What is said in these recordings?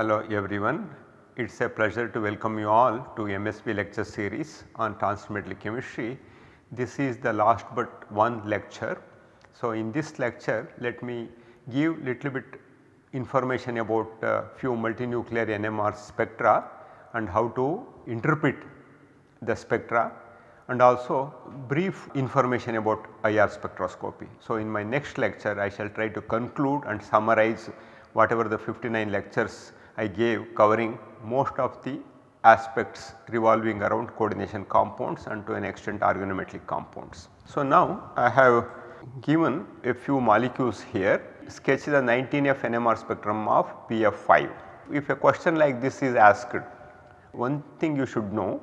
Hello everyone. It is a pleasure to welcome you all to MSB lecture series on transmetal chemistry. This is the last but one lecture. So, in this lecture let me give little bit information about uh, few multinuclear NMR spectra and how to interpret the spectra and also brief information about IR spectroscopy. So, in my next lecture I shall try to conclude and summarize whatever the 59 lectures I gave covering most of the aspects revolving around coordination compounds and to an extent organometallic compounds. So, now I have given a few molecules here sketch the 19F NMR spectrum of PF5. If a question like this is asked, one thing you should know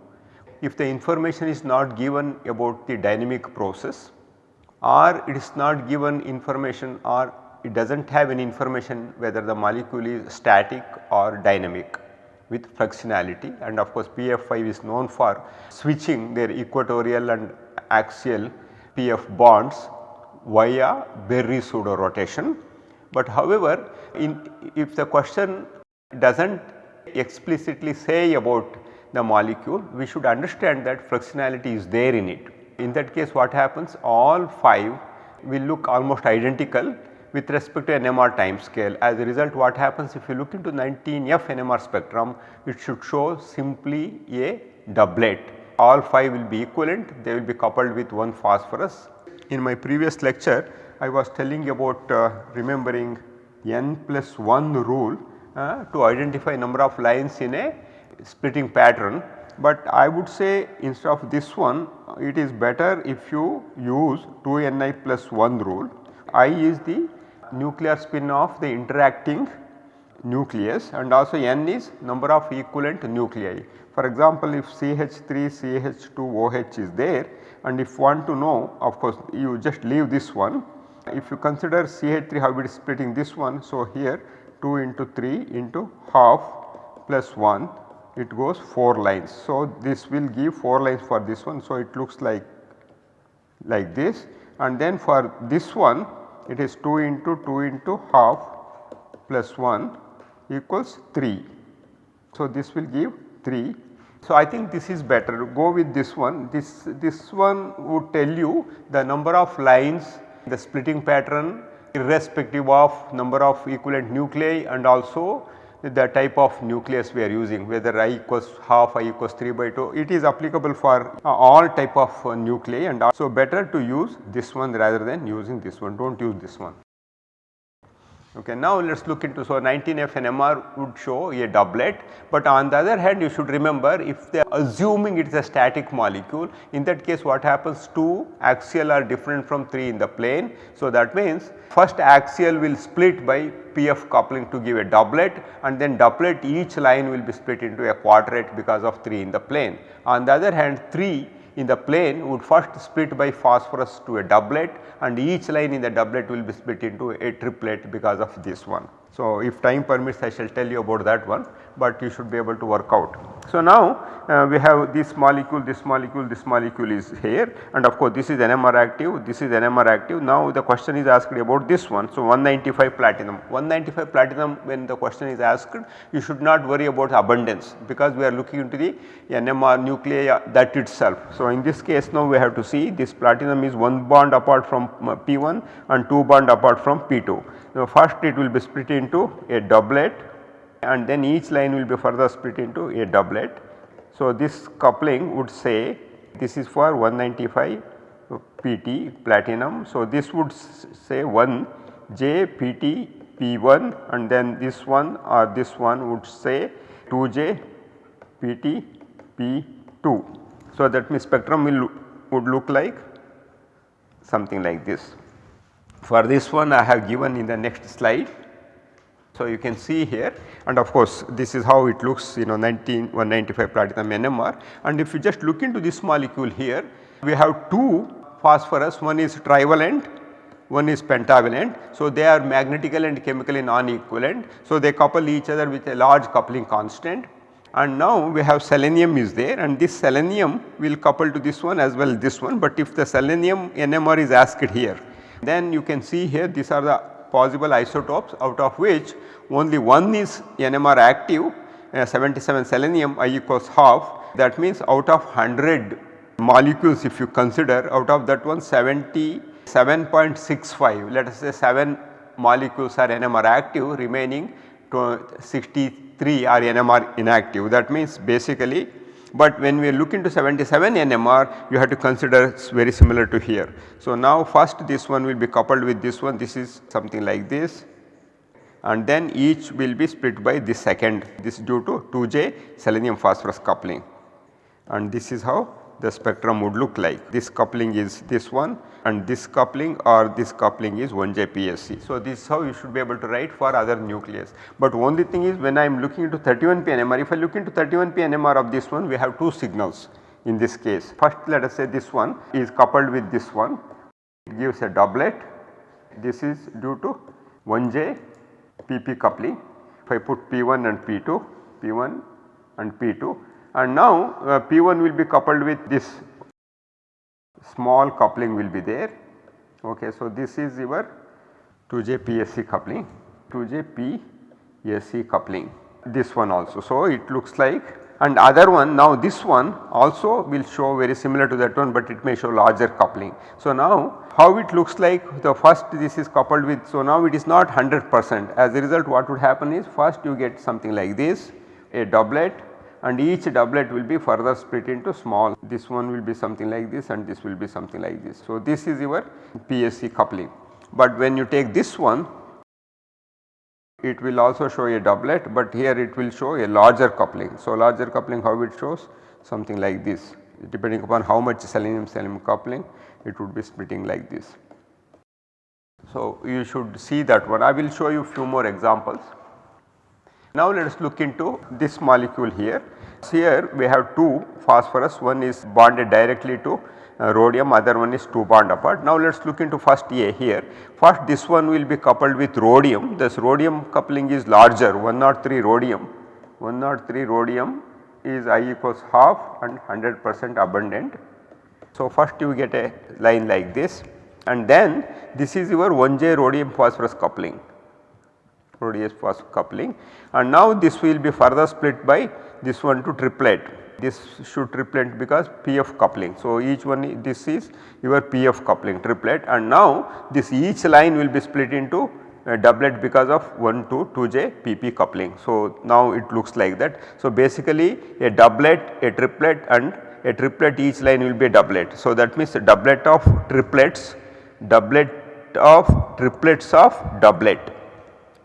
if the information is not given about the dynamic process or it is not given information or it does not have any information whether the molecule is static or dynamic with fluxionality and of course PF5 is known for switching their equatorial and axial PF bonds via Berry pseudo rotation. But however, in, if the question does not explicitly say about the molecule, we should understand that fluxionality is there in it. In that case what happens all 5 will look almost identical with respect to NMR time scale. As a result what happens if you look into 19F NMR spectrum it should show simply a doublet. All 5 will be equivalent they will be coupled with one phosphorus. In my previous lecture I was telling about uh, remembering n plus 1 rule uh, to identify number of lines in a splitting pattern. But I would say instead of this one it is better if you use 2ni plus 1 rule. I is the nuclear spin of the interacting nucleus and also n is number of equivalent nuclei. For example, if CH3 CH2 OH is there and if want to know of course you just leave this one. If you consider CH3 how it is splitting this one. So, here 2 into 3 into half plus 1 it goes 4 lines. So, this will give 4 lines for this one. So, it looks like like this and then for this one it is 2 into 2 into half plus 1 equals 3. So, this will give 3. So, I think this is better go with this one this this one would tell you the number of lines the splitting pattern irrespective of number of equivalent nuclei and also the type of nucleus we are using whether i equals half i equals 3 by 2 it is applicable for uh, all type of uh, nuclei and so better to use this one rather than using this one do not use this one. Okay. Now, let us look into so 19F NMR would show a doublet, but on the other hand you should remember if they are assuming it is a static molecule in that case what happens 2 axial are different from 3 in the plane. So, that means first axial will split by PF coupling to give a doublet and then doublet each line will be split into a quadrate because of 3 in the plane. On the other hand 3 in the plane would first split by phosphorus to a doublet and each line in the doublet will be split into a triplet because of this one. So, if time permits I shall tell you about that one, but you should be able to work out. So, now uh, we have this molecule, this molecule, this molecule is here and of course, this is NMR active, this is NMR active. Now, the question is asked about this one. So, 195 platinum, 195 platinum when the question is asked you should not worry about abundance because we are looking into the NMR nuclei uh, that itself. So, in this case now we have to see this platinum is one bond apart from uh, P1 and 2 bond apart from P2. Now, first it will be split into a doublet and then each line will be further split into a doublet. So, this coupling would say this is for 195 PT platinum. So, this would say 1 J PT P1 and then this one or this one would say 2J PT P2. So, that means spectrum will would look like something like this. For this one I have given in the next slide. So, you can see here and of course, this is how it looks you know 19 195 platinum NMR and if you just look into this molecule here we have two phosphorus one is trivalent one is pentavalent. So, they are magnetically and chemically non-equivalent. So, they couple each other with a large coupling constant and now we have selenium is there and this selenium will couple to this one as well this one, but if the selenium NMR is asked here then you can see here these are the possible isotopes out of which only one is NMR active uh, 77 selenium I equals half. That means out of 100 molecules if you consider out of that one 77.65 let us say 7 molecules are NMR active remaining 63 are NMR inactive. That means basically but when we look into 77 NMR you have to consider very similar to here. So, now first this one will be coupled with this one. This is something like this. And then each will be split by this second. This is due to 2J selenium phosphorus coupling. And this is how the spectrum would look like. This coupling is this one and this coupling or this coupling is 1J PSC. So, this is how you should be able to write for other nucleus. But only thing is when I am looking into 31 p NMR, if I look into 31 p NMR of this one we have two signals in this case. First let us say this one is coupled with this one it gives a doublet this is due to 1J PP coupling. If I put P1 and P2, P1 and P2 and now uh, P1 will be coupled with this small coupling will be there. Okay, so, this is your 2J PSC coupling, 2J PSC coupling this one also. So, it looks like and other one now this one also will show very similar to that one but it may show larger coupling. So, now how it looks like the first this is coupled with so now it is not 100 percent as a result what would happen is first you get something like this a doublet and each doublet will be further split into small this one will be something like this and this will be something like this. So, this is your PSC coupling but when you take this one it will also show a doublet but here it will show a larger coupling. So, larger coupling how it shows something like this depending upon how much selenium selenium coupling it would be splitting like this. So, you should see that one I will show you few more examples. Now let us look into this molecule here. Here we have two phosphorus one is bonded directly to uh, rhodium other one is 2 bond apart. Now let us look into first A here. First this one will be coupled with rhodium this rhodium coupling is larger 103 rhodium 103 rhodium is I equals half and 100 percent abundant. So first you get a line like this and then this is your 1J rhodium phosphorus coupling rhodium phosphorus coupling and now this will be further split by this one to triplet this should triplet because PF coupling. So, each one this is your PF coupling triplet and now this each line will be split into uh, a doublet because of 1 to 2J PP coupling. So, now it looks like that. So, basically a doublet, a triplet and a triplet each line will be a doublet. So, that means a doublet of triplets, doublet of triplets of doublet.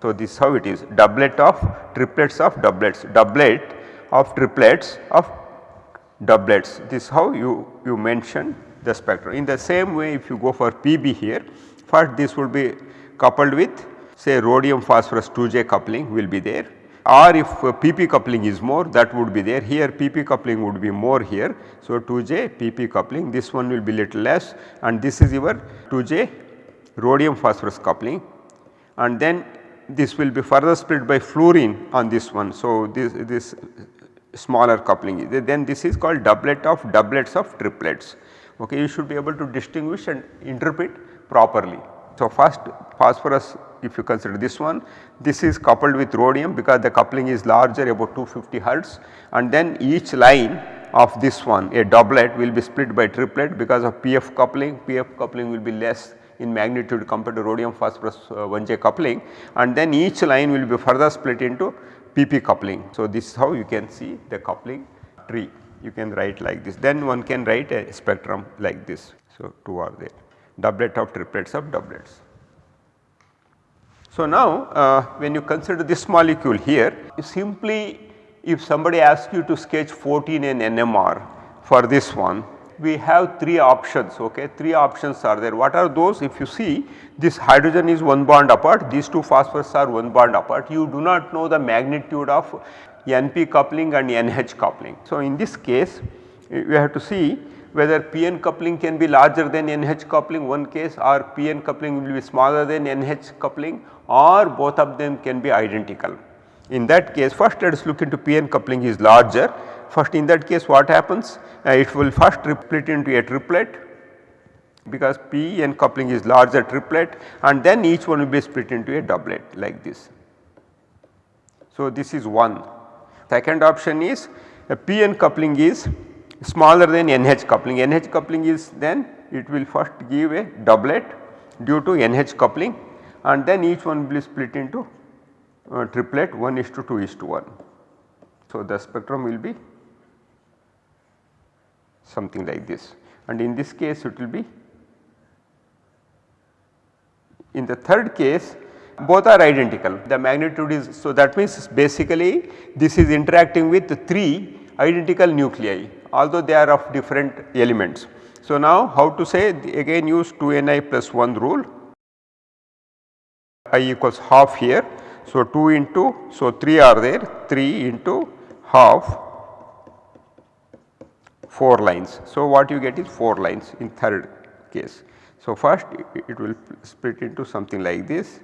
So, this is how it is. Doublet of triplets of doublets, doublet of triplets of doublets. This is how you, you mention the spectrum. In the same way if you go for PB here first this will be coupled with say rhodium phosphorus 2J coupling will be there. Or if uh, PP coupling is more that would be there. Here PP coupling would be more here. So, 2J PP coupling. This one will be little less. And this is your 2J rhodium phosphorus coupling. And then this will be further split by fluorine on this one. So, this, this smaller coupling then this is called doublet of doublets of triplets okay you should be able to distinguish and interpret properly. So, first phosphorus if you consider this one this is coupled with rhodium because the coupling is larger about 250 hertz and then each line of this one a doublet will be split by triplet because of PF coupling PF coupling will be less in magnitude compared to rhodium phosphorus uh, 1J coupling and then each line will be further split into PP coupling. So, this is how you can see the coupling tree you can write like this then one can write a spectrum like this. So, two are there doublet of triplets of doublets. So, now uh, when you consider this molecule here simply if somebody asks you to sketch 14N NMR for this one we have 3 options okay? 3 options are there. What are those? If you see this hydrogen is one bond apart. These two phosphorus are one bond apart. You do not know the magnitude of NP coupling and NH coupling. So, in this case we have to see whether PN coupling can be larger than NH coupling. One case or PN coupling will be smaller than NH coupling or both of them can be identical. In that case first let us look into PN coupling is larger first in that case what happens uh, it will first triplet into a triplet because p n coupling is larger triplet and then each one will be split into a doublet like this. So, this is one. Second option is a p n coupling is smaller than NH coupling. NH coupling is then it will first give a doublet due to NH coupling and then each one will be split into uh, triplet 1 is to 2 is to 1. So, the spectrum will be something like this and in this case it will be in the third case both are identical the magnitude is so that means basically this is interacting with 3 identical nuclei although they are of different elements. So, now how to say again use 2 n i plus 1 rule i equals half here. So, 2 into so 3 are there 3 into half 4 lines. So, what you get is 4 lines in third case. So, first it will split into something like this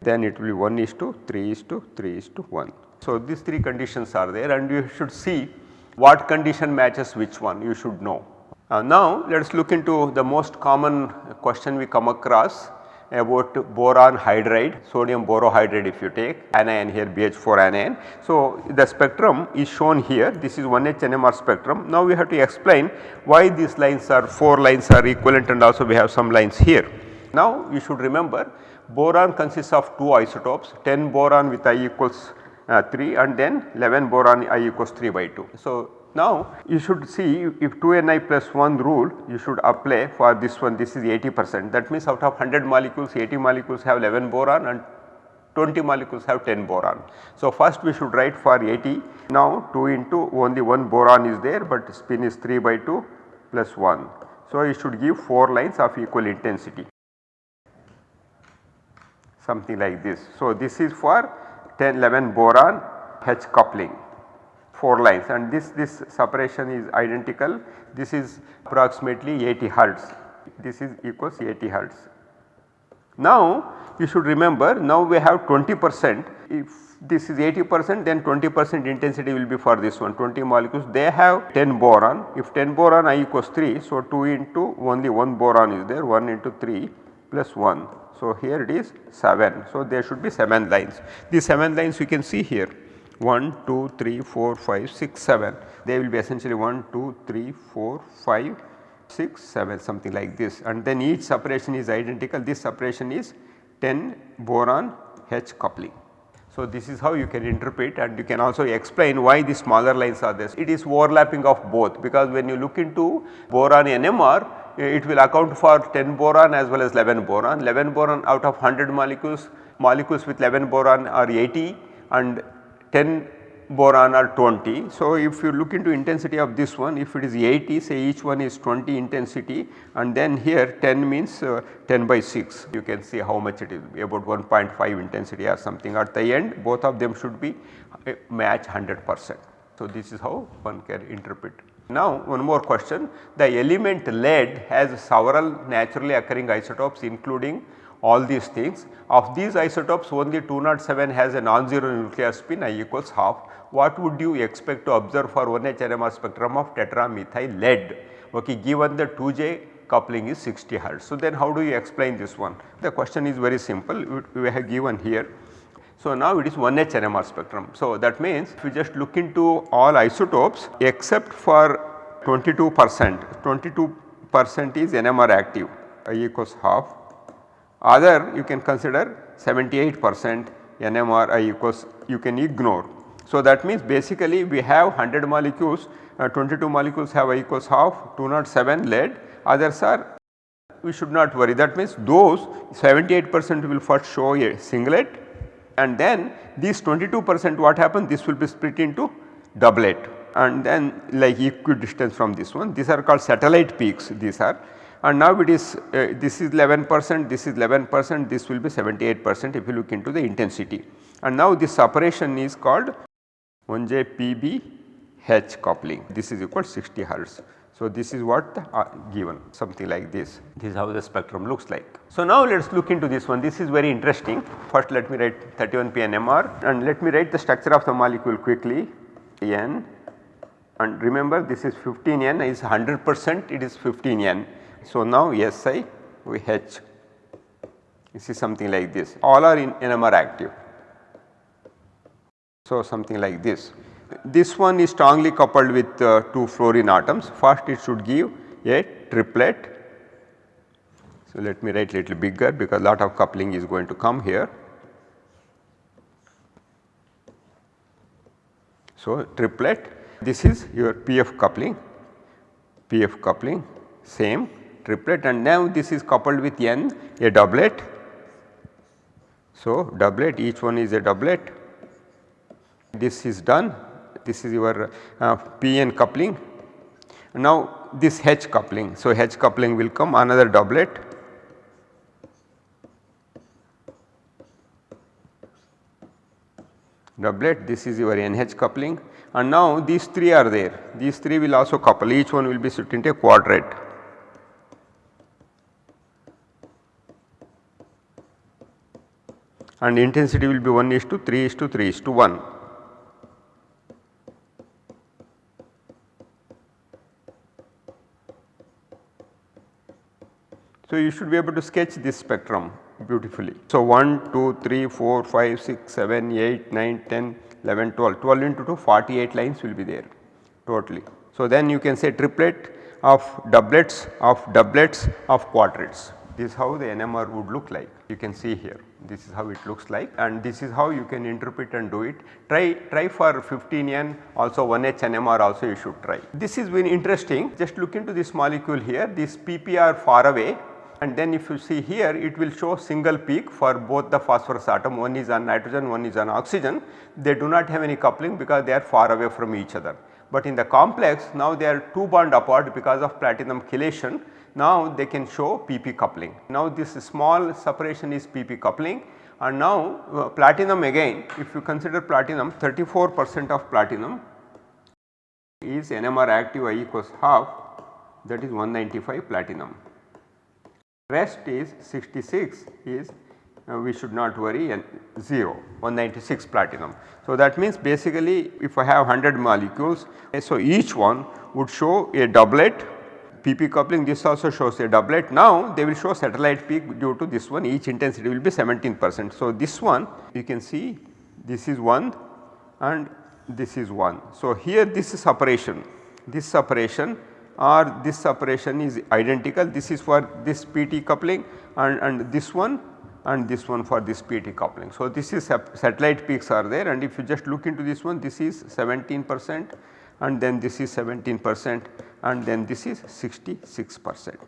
then it will be 1 is to 3 is to 3 is to 1. So, these 3 conditions are there and you should see what condition matches which one you should know. Uh, now let us look into the most common question we come across about boron hydride, sodium borohydride if you take anion here BH4 anion. So, the spectrum is shown here this is 1H NMR spectrum. Now, we have to explain why these lines are 4 lines are equivalent and also we have some lines here. Now, you should remember boron consists of 2 isotopes 10 boron with I equals uh, 3 and then 11 boron I equals 3 by 2. So, now you should see if 2 Ni plus 1 rule you should apply for this one this is 80 percent that means out of 100 molecules 80 molecules have 11 boron and 20 molecules have 10 boron. So, first we should write for 80 now 2 into only 1 boron is there but spin is 3 by 2 plus 1. So, you should give 4 lines of equal intensity something like this. So, this is for 10 11 boron H coupling 4 lines and this, this separation is identical this is approximately 80 hertz this is equals 80 hertz. Now you should remember now we have 20 percent if this is 80 percent then 20 percent intensity will be for this one 20 molecules they have 10 boron if 10 boron I equals 3 so 2 into only 1 boron is there 1 into 3 plus 1. So, here it is 7. So, there should be 7 lines. These 7 lines you can see here 1, 2, 3, 4, 5, 6, 7. They will be essentially 1, 2, 3, 4, 5, 6, 7 something like this and then each separation is identical. This separation is 10 boron H coupling. So, this is how you can interpret and you can also explain why the smaller lines are there. It is overlapping of both because when you look into boron NMR it will account for 10 boron as well as 11 boron. 11 boron out of 100 molecules, molecules with 11 boron are 80 and 10 boron are 20. So, if you look into intensity of this one if it is 80 say each one is 20 intensity and then here 10 means uh, 10 by 6 you can see how much it is about 1.5 intensity or something at the end both of them should be uh, match 100 percent. So, this is how one can interpret. Now one more question the element lead has several naturally occurring isotopes including all these things of these isotopes only 207 has a non-zero nuclear spin I equals half what would you expect to observe for 1H NMR spectrum of tetramethyl lead okay given the 2J coupling is 60 hertz. So, then how do you explain this one? The question is very simple we have given here. So, now it is 1H NMR spectrum. So, that means if you just look into all isotopes except for 22 percent, 22 percent is NMR active I equals half other you can consider 78 percent NMR equals you can ignore. So, that means basically we have 100 molecules uh, 22 molecules have I equals half 207 lead. Others are we should not worry. That means those 78 percent will first show a singlet and then these 22 percent what happens this will be split into doublet and then like equidistant from this one. These are called satellite peaks these are and now it is uh, this is 11 percent, this is 11 percent, this will be 78 percent if you look into the intensity. And now this separation is called 1J PB H coupling. This is equal 60 hertz. So, this is what uh, given something like this. This is how the spectrum looks like. So, now let us look into this one. This is very interesting. First let me write 31 PNMR and let me write the structure of the molecule quickly. N. And remember this is 15 N is 100 percent it is 15 N So, now Si we H this is something like this all are in NMR active. So, something like this. This one is strongly coupled with uh, two fluorine atoms first it should give a triplet. So, let me write little bigger because lot of coupling is going to come here. So, triplet this is your PF coupling, PF coupling same triplet and now this is coupled with N a doublet. So, doublet each one is a doublet. This is done. This is your uh, PN coupling. Now this H coupling. So H coupling will come another doublet. Doublet this is your NH coupling. And now these 3 are there. These 3 will also couple. Each one will be split into a quadret. And intensity will be 1 is to 3 is to 3 is to 1. So, you should be able to sketch this spectrum beautifully. So, 1, 2, 3, 4, 5, 6, 7, 8, 9, 10, 11, 12, 12 into 2 48 lines will be there totally. So, then you can say triplet of doublets of doublets of quadrets this is how the NMR would look like. You can see here. This is how it looks like. And this is how you can interpret and do it. Try, try for 15N also 1H NMR also you should try. This is very interesting. Just look into this molecule here. This PPR far away. And then if you see here it will show single peak for both the phosphorus atom. One is on nitrogen one is on oxygen. They do not have any coupling because they are far away from each other. But in the complex now they are 2 bond apart because of platinum chelation now they can show PP coupling. Now this small separation is PP coupling and now uh, platinum again if you consider platinum 34 percent of platinum is NMR active I equals half that is 195 platinum rest is 66 is uh, we should not worry and 0 196 platinum. So, that means basically if I have 100 molecules so each one would show a doublet PP coupling this also shows a doublet now they will show satellite peak due to this one each intensity will be 17 percent. So, this one you can see this is 1 and this is 1. So, here this is separation this separation or this separation is identical this is for this PT coupling and, and this one and this one for this PT coupling. So, this is satellite peaks are there and if you just look into this one this is 17 percent and then this is 17 percent and then this is 66 percent.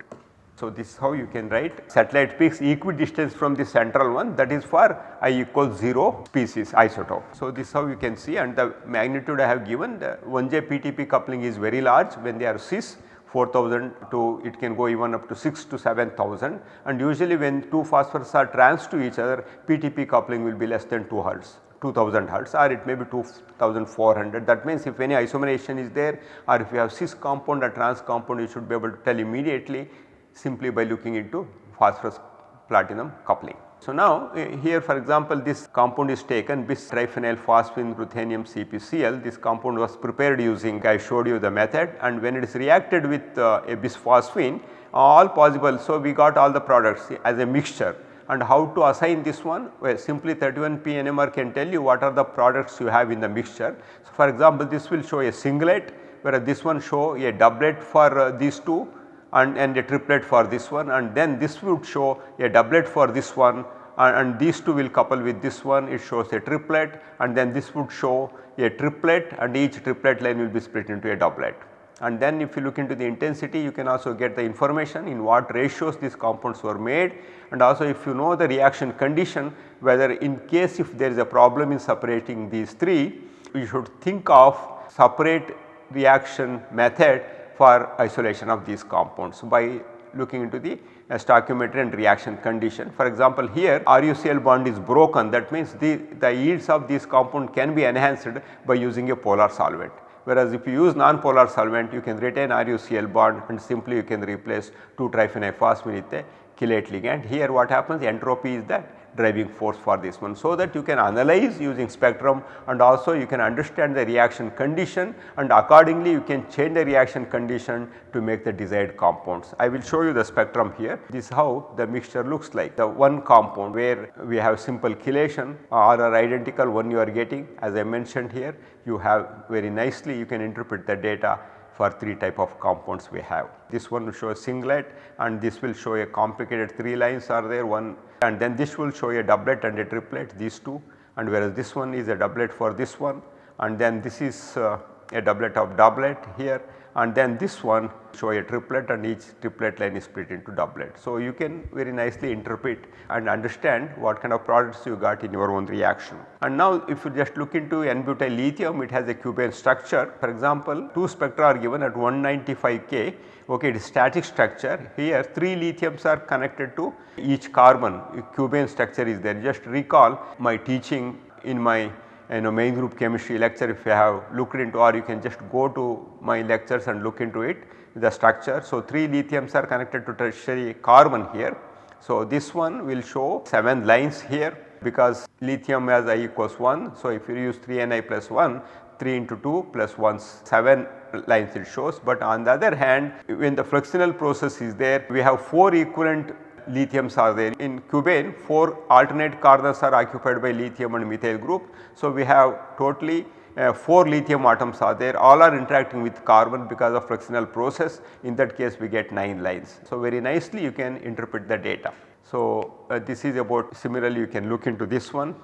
So, this is how you can write satellite peaks equidistant from the central one that is for i equals 0 species isotope. So, this is how you can see and the magnitude I have given the 1J PTP coupling is very large when they are cis 4000 to it can go even up to 6 to 7000 and usually when two phosphorus are trans to each other PTP coupling will be less than 2 hertz. 2000 hertz or it may be 2400 that means if any isomerization is there or if you have cis compound or trans compound you should be able to tell immediately simply by looking into phosphorus platinum coupling. So, now uh, here for example this compound is taken bis triphenyl phosphine ruthenium CpCl this compound was prepared using I showed you the method and when it is reacted with uh, a bisphosphine all possible. So, we got all the products as a mixture and how to assign this one well simply 31p NMR can tell you what are the products you have in the mixture. So, for example this will show a singlet whereas this one show a doublet for uh, these two and, and a triplet for this one and then this would show a doublet for this one and, and these two will couple with this one it shows a triplet and then this would show a triplet and each triplet line will be split into a doublet. And then if you look into the intensity you can also get the information in what ratios these compounds were made and also if you know the reaction condition whether in case if there is a problem in separating these three you should think of separate reaction method for isolation of these compounds by looking into the stoichiometry and reaction condition. For example, here RUCl bond is broken that means the, the yields of this compound can be enhanced by using a polar solvent. Whereas if you use non-polar solvent you can retain RUCl bond and simply you can replace 2 triphenyl phosphine with a chelate ligand. Here what happens entropy is that driving force for this one. So, that you can analyze using spectrum and also you can understand the reaction condition and accordingly you can change the reaction condition to make the desired compounds. I will show you the spectrum here. This is how the mixture looks like. The one compound where we have simple chelation or are identical one you are getting as I mentioned here you have very nicely you can interpret the data for 3 type of compounds we have. This one will show a singlet and this will show a complicated 3 lines are there one and then this will show a doublet and a triplet these two and whereas this one is a doublet for this one and then this is uh, a doublet of doublet here and then this one show a triplet and each triplet line is split into doublet. So, you can very nicely interpret and understand what kind of products you got in your own reaction. And now if you just look into n-butyl lithium it has a cubane structure. For example 2 spectra are given at 195 K. Okay it is static structure. Here 3 lithiums are connected to each carbon. Cubane structure is there. Just recall my teaching in my you know main group chemistry lecture if you have looked into or you can just go to my lectures and look into it the structure. So, 3 lithiums are connected to tertiary carbon here. So, this one will show 7 lines here because lithium has I equals 1. So, if you use 3 Ni plus 1 3 into 2 plus 1 7 lines it shows but on the other hand when the fluxional process is there we have 4 equivalent lithiums are there. In cubane 4 alternate carbons are occupied by lithium and methyl group. So, we have totally uh, 4 lithium atoms are there all are interacting with carbon because of fluxional process in that case we get 9 lines. So, very nicely you can interpret the data. So, uh, this is about similarly you can look into this one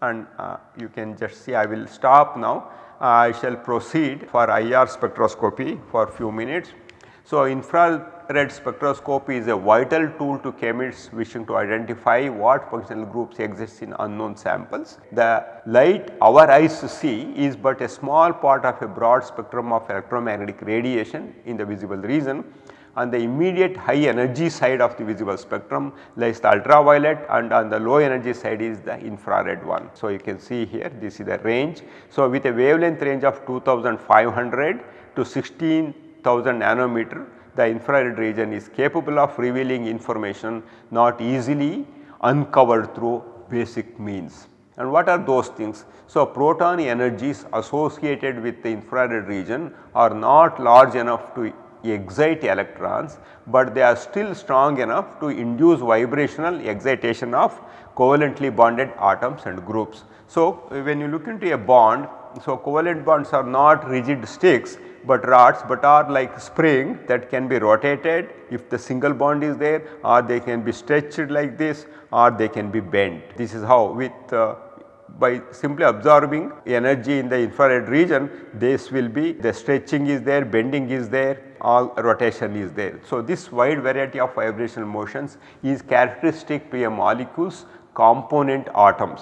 and uh, you can just see I will stop now. I shall proceed for IR spectroscopy for few minutes. So, infrared spectroscopy is a vital tool to chemists wishing to identify what functional groups exist in unknown samples. The light our eyes see is but a small part of a broad spectrum of electromagnetic radiation in the visible region. On the immediate high energy side of the visible spectrum lies the ultraviolet and on the low energy side is the infrared one. So, you can see here this is the range. So, with a wavelength range of 2500 to 16 1000 nanometer the infrared region is capable of revealing information not easily uncovered through basic means. And what are those things? So, photon energies associated with the infrared region are not large enough to excite electrons, but they are still strong enough to induce vibrational excitation of covalently bonded atoms and groups. So, when you look into a bond, so covalent bonds are not rigid sticks, but rods but are like spring that can be rotated if the single bond is there or they can be stretched like this or they can be bent. This is how with uh, by simply absorbing energy in the infrared region this will be the stretching is there, bending is there, all rotation is there. So, this wide variety of vibrational motions is characteristic to a molecule's component atoms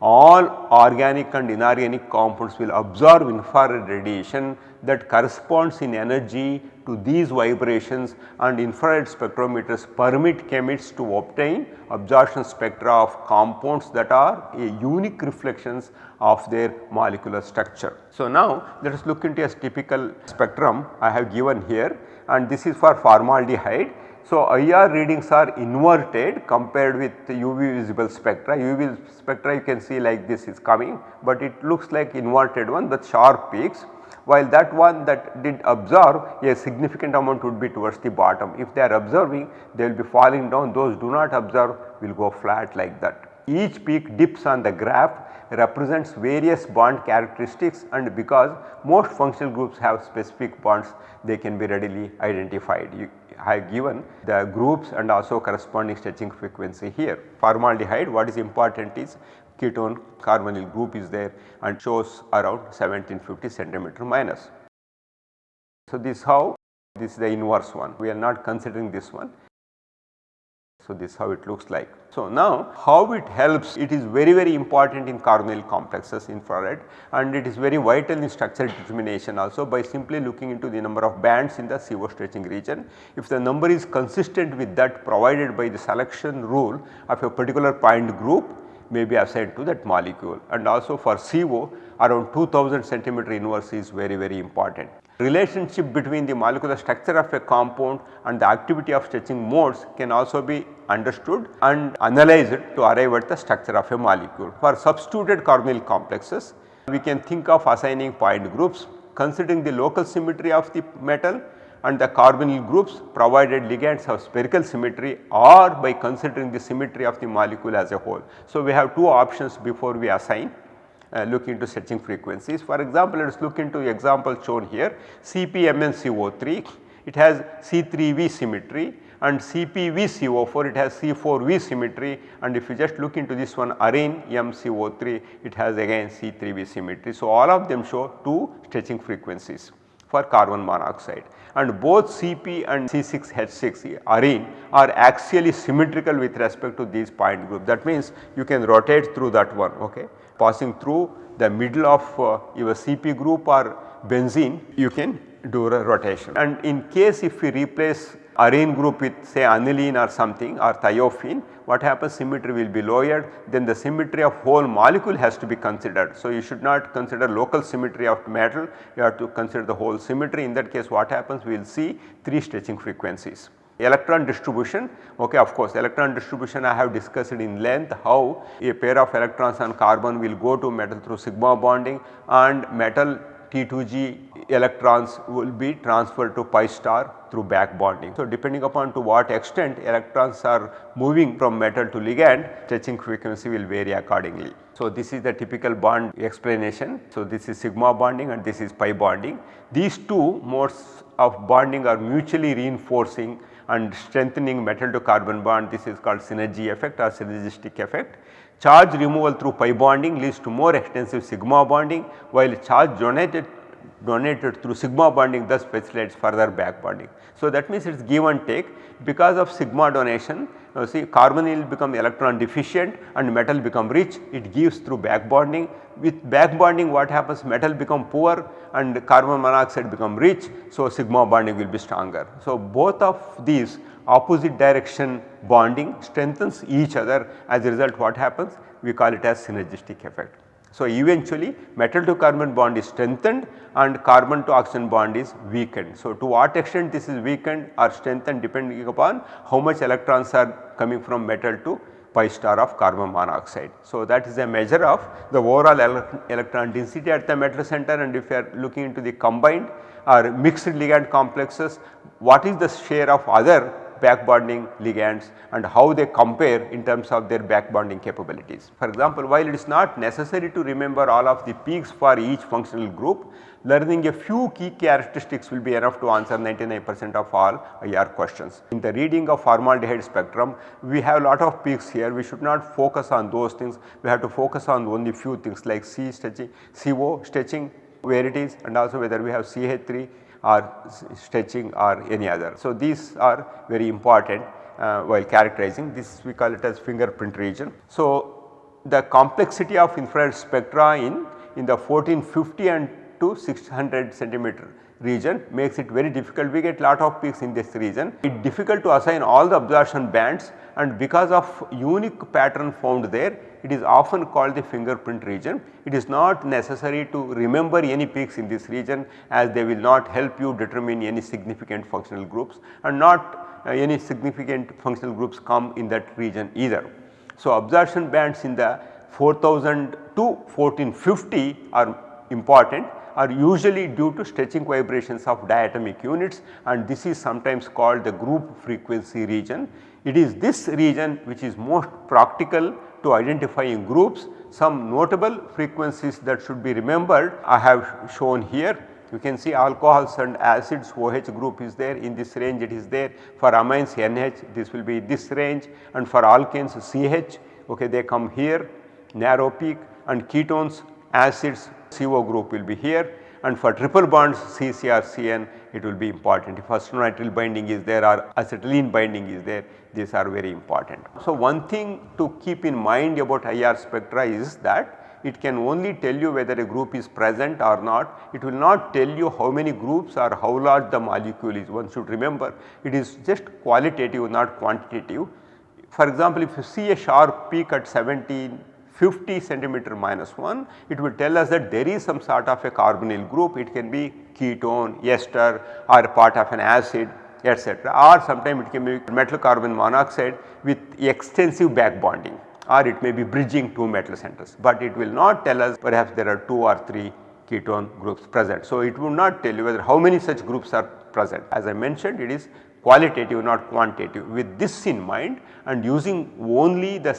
all organic and inorganic compounds will absorb infrared radiation that corresponds in energy to these vibrations and infrared spectrometers permit chemists to obtain absorption spectra of compounds that are unique reflections of their molecular structure. So, now let us look into a typical spectrum I have given here and this is for formaldehyde so, IR readings are inverted compared with UV visible spectra. UV spectra you can see like this is coming, but it looks like inverted one with sharp peaks while that one that did absorb a significant amount would be towards the bottom. If they are observing they will be falling down those do not observe will go flat like that. Each peak dips on the graph represents various bond characteristics and because most functional groups have specific bonds they can be readily identified. You, I have given the groups and also corresponding stretching frequency here. Formaldehyde what is important is ketone carbonyl group is there and shows around 1750 centimeter minus. So, this how this is the inverse one we are not considering this one so, this is how it looks like. So, now how it helps it is very very important in carbonyl complexes infrared and it is very vital in structural determination also by simply looking into the number of bands in the CO stretching region. If the number is consistent with that provided by the selection rule of a particular point group may be assigned to that molecule and also for CO around 2000 centimeter inverse is very very important. Relationship between the molecular structure of a compound and the activity of stretching modes can also be understood and analyzed to arrive at the structure of a molecule. For substituted carbonyl complexes, we can think of assigning point groups considering the local symmetry of the metal and the carbonyl groups provided ligands have spherical symmetry or by considering the symmetry of the molecule as a whole. So, we have two options before we assign uh, look into stretching frequencies. For example, let us look into the example shown here CpMnCO3 it has C3V symmetry and CpVCO4 it has C4V symmetry. And if you just look into this one arene MCO3 it has again C3V symmetry. So, all of them show two stretching frequencies for carbon monoxide. And both Cp and C6H6 arene are axially symmetrical with respect to these point group that means you can rotate through that one okay passing through the middle of uh, your Cp group or benzene you can do a rotation. And in case if we replace arene group with say aniline or something or thiophene what happens? Symmetry will be lowered. Then the symmetry of whole molecule has to be considered. So, you should not consider local symmetry of metal. You have to consider the whole symmetry. In that case what happens? We will see 3 stretching frequencies. Electron distribution okay of course electron distribution I have discussed in length how a pair of electrons on carbon will go to metal through sigma bonding and metal T2G electrons will be transferred to pi star through back bonding. So, depending upon to what extent electrons are moving from metal to ligand stretching frequency will vary accordingly. So, this is the typical bond explanation. So, this is sigma bonding and this is pi bonding. These two modes of bonding are mutually reinforcing and strengthening metal to carbon bond this is called synergy effect or synergistic effect. Charge removal through pi bonding leads to more extensive sigma bonding while charge donated donated through sigma bonding thus facilitates further back bonding. So, that means it is give and take because of sigma donation now see carbonyl become electron deficient and metal become rich it gives through back bonding with back bonding what happens metal become poor and carbon monoxide become rich. So, sigma bonding will be stronger. So, both of these opposite direction bonding strengthens each other as a result what happens we call it as synergistic effect. So, eventually metal to carbon bond is strengthened and carbon to oxygen bond is weakened. So, to what extent this is weakened or strengthened depending upon how much electrons are coming from metal to pi star of carbon monoxide. So, that is a measure of the overall ele electron density at the metal center and if you are looking into the combined or mixed ligand complexes what is the share of other back bonding ligands and how they compare in terms of their back bonding capabilities. For example, while it is not necessary to remember all of the peaks for each functional group, learning a few key characteristics will be enough to answer 99 percent of all IR questions. In the reading of formaldehyde spectrum, we have a lot of peaks here, we should not focus on those things, we have to focus on only few things like C stretching, CO stretching where it is and also whether we have CH3 or stretching or any other. So, these are very important uh, while characterizing this we call it as fingerprint region. So, the complexity of infrared spectra in, in the 1450 and to 600 centimeter region makes it very difficult. We get lot of peaks in this region. It is difficult to assign all the absorption bands and because of unique pattern found there it is often called the fingerprint region. It is not necessary to remember any peaks in this region as they will not help you determine any significant functional groups and not uh, any significant functional groups come in that region either. So, absorption bands in the 4000 to 1450 are important are usually due to stretching vibrations of diatomic units and this is sometimes called the group frequency region. It is this region which is most practical to identifying groups. Some notable frequencies that should be remembered I have shown here. You can see alcohols and acids OH group is there in this range it is there for amines NH this will be this range and for alkanes CH okay they come here narrow peak and ketones acids CO group will be here and for triple bonds CCRCN it will be important if acetonitrile binding is there or acetylene binding is there these are very important. So, one thing to keep in mind about IR spectra is that it can only tell you whether a group is present or not. It will not tell you how many groups or how large the molecule is. One should remember it is just qualitative not quantitative. For example, if you see a sharp peak at 17 50 centimeter minus 1 it will tell us that there is some sort of a carbonyl group it can be ketone, ester or part of an acid etc. or sometimes it can be metal carbon monoxide with extensive back bonding or it may be bridging two metal centers, but it will not tell us perhaps there are 2 or 3 ketone groups present. So, it will not tell you whether how many such groups are present. As I mentioned it is qualitative not quantitative. With this in mind and using only the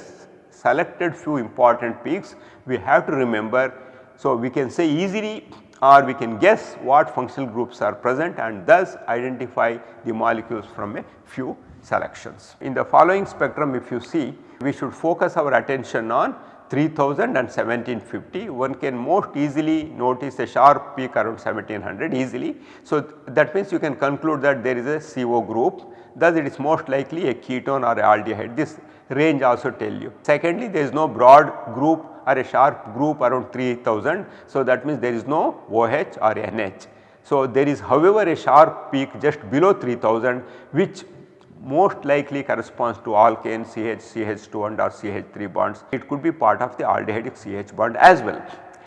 selected few important peaks we have to remember. So, we can say easily or we can guess what functional groups are present and thus identify the molecules from a few selections. In the following spectrum if you see we should focus our attention on 3000 and 1750 one can most easily notice a sharp peak around 1700 easily. So, that means you can conclude that there is a CO group thus it is most likely a ketone or aldehyde this range also tell you. Secondly there is no broad group or a sharp group around 3000 so that means there is no OH or NH. So, there is however a sharp peak just below 3000 which most likely corresponds to alkane CH, CH2 and or CH3 bonds. It could be part of the aldehydic CH bond as well.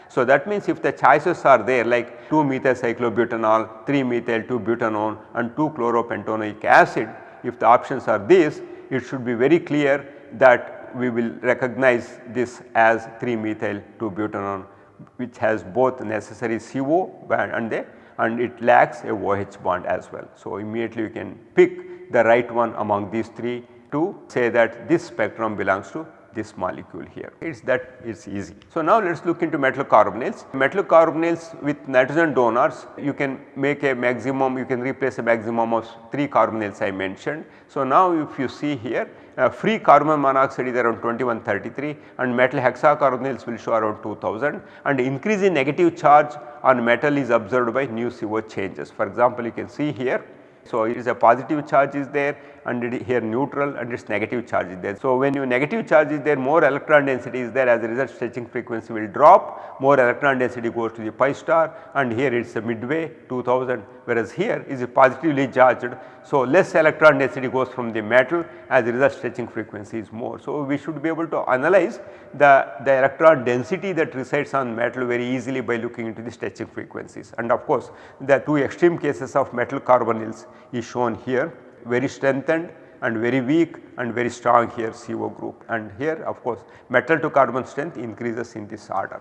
So, that means if the choices are there like 2 methyl cyclobutanol, 3 methyl 2 butanone and 2 chloropentanoic acid, if the options are these, it should be very clear that we will recognize this as 3 methyl 2 butanone which has both necessary CO and and it lacks a OH bond as well. So, immediately you can pick the right one among these 3 to say that this spectrum belongs to this molecule here. It is that is easy. So, now let us look into metal carbonyls. Metal carbonyls with nitrogen donors you can make a maximum you can replace a maximum of 3 carbonyls I mentioned. So, now if you see here uh, free carbon monoxide is around 2133 and metal hexacarbonyls will show around 2000 and increase in negative charge on metal is observed by nu CO changes. For example, you can see here so, it is a positive charge is there and here neutral and its negative charge is there. So, when your negative charge is there more electron density is there as a result stretching frequency will drop more electron density goes to the pi star and here it is a midway 2000 whereas here is a positively charged. So, less electron density goes from the metal as a result stretching frequency is more. So, we should be able to analyze the, the electron density that resides on metal very easily by looking into the stretching frequencies and of course the two extreme cases of metal carbonyls is shown here very strengthened and very weak and very strong here CO group and here of course metal to carbon strength increases in this order.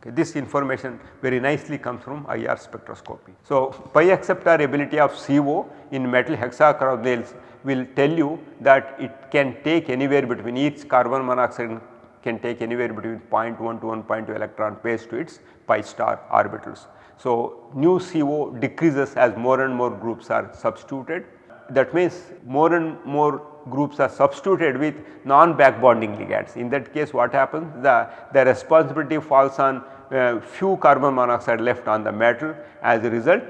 Okay, this information very nicely comes from IR spectroscopy. So, pi acceptor ability of CO in metal hexacarbonyls will tell you that it can take anywhere between each carbon monoxide can take anywhere between 0.1 to 1.2 electron pairs to its pi star orbitals. So, nu CO decreases as more and more groups are substituted that means more and more groups are substituted with non back bonding ligands. In that case what happens the, the responsibility falls on uh, few carbon monoxide left on the metal as a result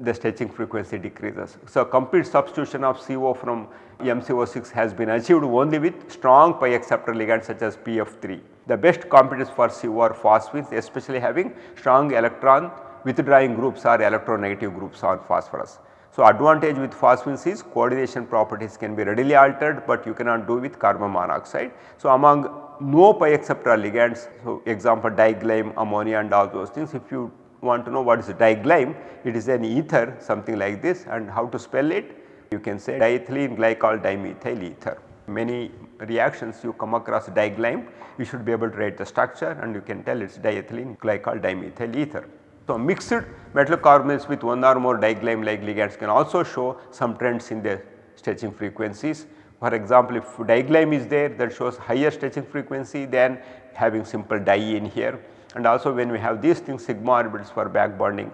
the stretching frequency decreases. So, complete substitution of CO from MCO6 has been achieved only with strong pi acceptor ligands such as PF3. The best competitors for CO are phosphines especially having strong electron withdrawing groups or electronegative groups on phosphorus. So, advantage with phosphines is coordination properties can be readily altered, but you cannot do with carbon monoxide. So, among no pi acceptor ligands, so example diglyme, ammonia and all those things if you want to know what is diglyme, it is an ether something like this and how to spell it you can say diethylene glycol dimethyl ether. Many reactions you come across diglyme you should be able to write the structure and you can tell it is diethylene glycol dimethyl ether. So, mixed metal carbonyls with one or more diglyme like ligands can also show some trends in their stretching frequencies. For example, if diglyme is there that shows higher stretching frequency than having simple di in here and also when we have these things sigma orbitals for back bonding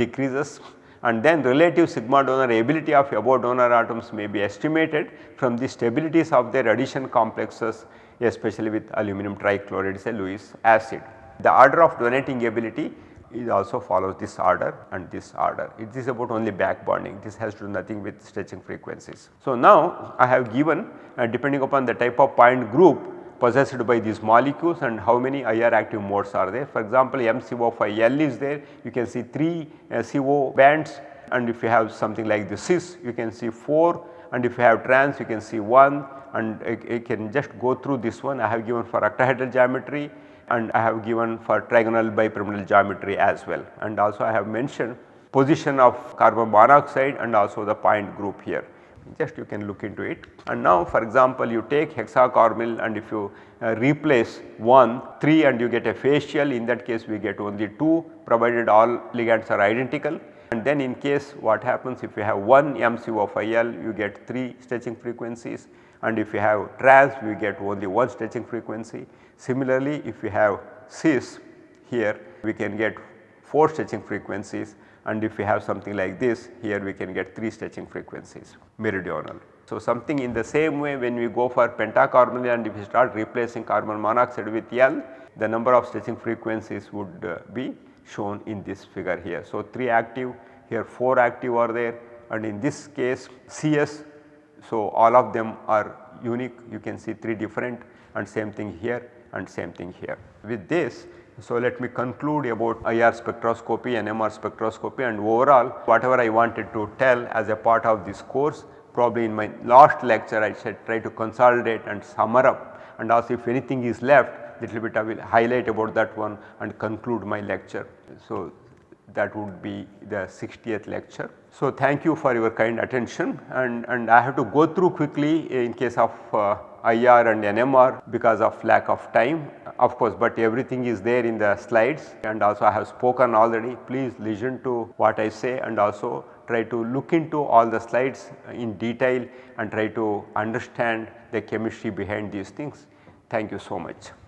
decreases and then relative sigma donor ability of above donor atoms may be estimated from the stabilities of their addition complexes especially with aluminum trichloride say Lewis acid. The order of donating ability it also follows this order and this order. It is about only back bonding, this has to do nothing with stretching frequencies. So, now I have given uh, depending upon the type of point group possessed by these molecules and how many IR active modes are there. For example, MCO5L is there, you can see 3 uh, CO bands. And if you have something like the cis you can see 4 and if you have trans you can see 1 and I, can just go through this one. I have given for octahedral geometry and I have given for trigonal bipyramidal geometry as well and also I have mentioned position of carbon monoxide and also the point group here just you can look into it. And now for example you take hexacarbonyl and if you uh, replace 1 3 and you get a facial in that case we get only 2 provided all ligands are identical and then in case what happens if you have 1 MCO you get 3 stretching frequencies and if you have trans we get only one stretching frequency. Similarly if we have cis here we can get 4 stretching frequencies. And if we have something like this here we can get 3 stretching frequencies meridional. So, something in the same way when we go for pentacarbonyl and if we start replacing carbon monoxide with L the number of stretching frequencies would uh, be shown in this figure here. So, 3 active here 4 active are there. And in this case CS so all of them are unique. You can see 3 different. And same thing here and same thing here. With this so, let me conclude about IR spectroscopy and MR spectroscopy and overall whatever I wanted to tell as a part of this course probably in my last lecture I said try to consolidate and summer up and also if anything is left little bit I will highlight about that one and conclude my lecture. So, that would be the 60th lecture. So, thank you for your kind attention and, and I have to go through quickly in case of uh, IR and NMR because of lack of time of course, but everything is there in the slides and also I have spoken already please listen to what I say and also try to look into all the slides in detail and try to understand the chemistry behind these things. Thank you so much.